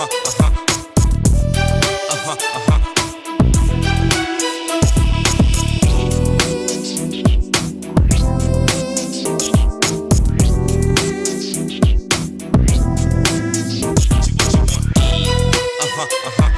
uh-huh. uh-huh, uh-huh.